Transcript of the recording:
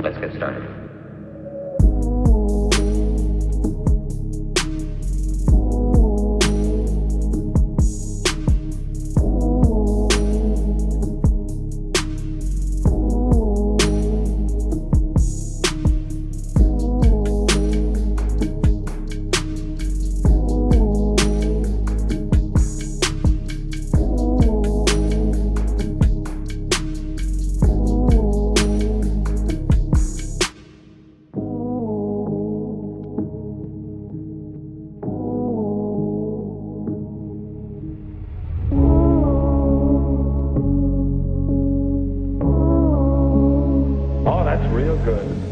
Let's get started. real good.